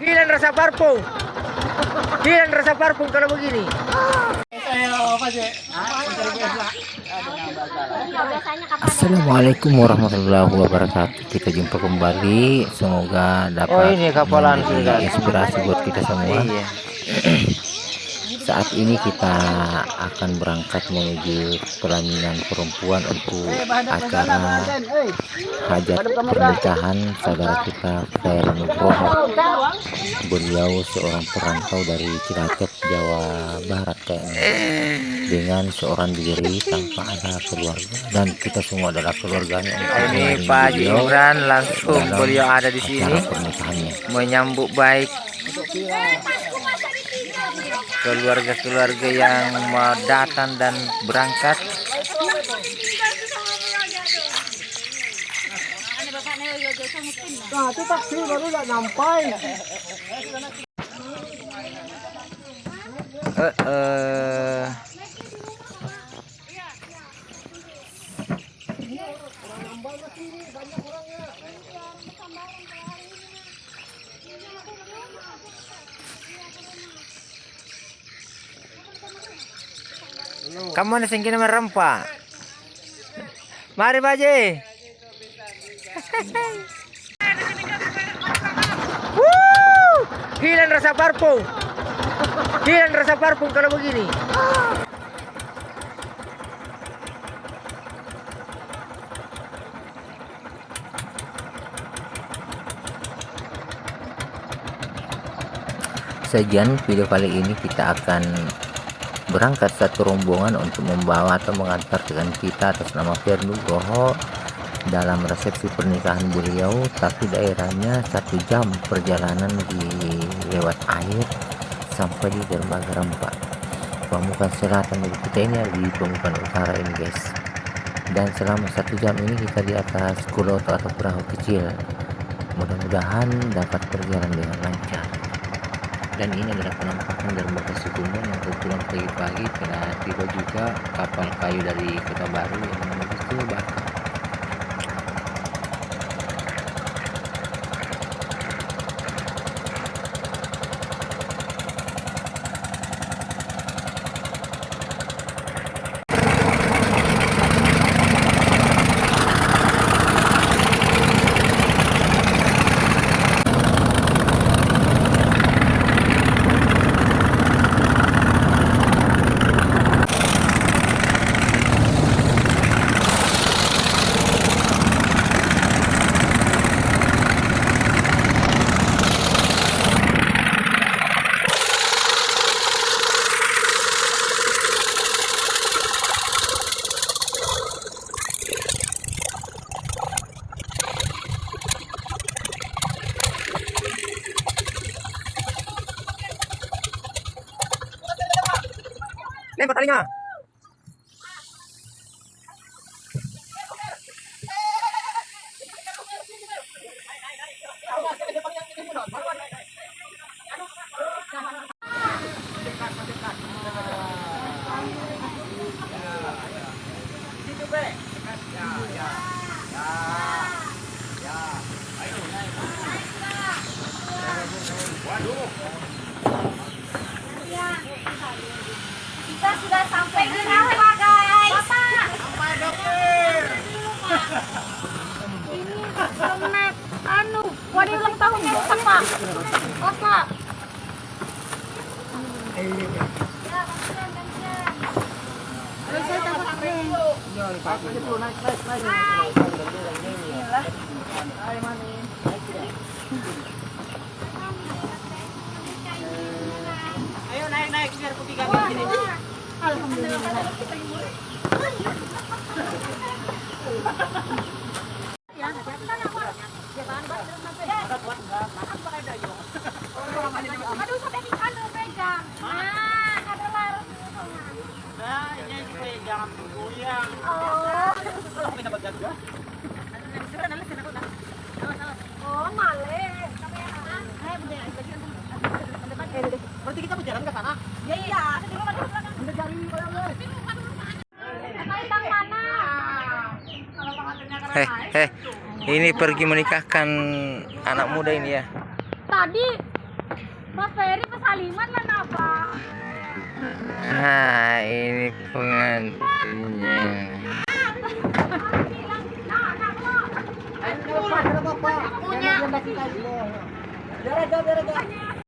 Hilang rasa parfum. Hilang rasa parfum kalau begini. Assalamualaikum warahmatullahi wabarakatuh. Kita jumpa kembali. Semoga dapat Oh, ini kapalan inspirasi buat kita semua. Iya. Saat ini kita akan berangkat menuju pelaminan perempuan untuk acara hajat pernikahan saudara kita Khairul Nugroho. Beliau seorang perantau dari Cilacap, Jawa Barat kayaknya. Dengan seorang diri tanpa ada keluarga dan kita semua adalah keluarganya. Ini Pak Imran langsung beliau ada di sini pernikahannya. menyambut baik keluarga-keluarga yang mau datang dan berangkat. Nah, itu taksi baru nggak nyampai. Eh, eh. Kamu ada singkir merempa. Mari Haji. Wuh, Hilang rasa parfum. Hilang rasa parfum kalau begini. Sajian video kali ini kita akan berangkat satu rombongan untuk membawa atau mengantar dengan kita atas nama Firnu Nugroho dalam resepsi pernikahan beliau tapi daerahnya satu jam perjalanan di lewat air sampai di dermaga Rempah Pemukan selatan dari kita ini di Pemukan utara ini guys. Dan selama satu jam ini kita di atas kuloto atau perahu kecil. Mudah-mudahan dapat berjalan dengan lancar dan ini adalah penampakan dermaga Sukumbon yang kebetulan pagi-pagi telah tiba juga kapal kayu dari Kota Baru yang menuju ke Batam. Lempar talinya. Kita sudah sampai di rumah guys. Bapak. Ini kemet anu, wadi ulang tahunnya rusak pak. Ya, gantian, gantian. Ayo, naik naik biar putih Wah, Alhamdulillah. Aduh, ada larut. Bang mana? Ini pergi menikahkan anak muda ini ya. Tadi Mas Ferry pesaliman lah napa? Nah, ini pengantinnya. Punya.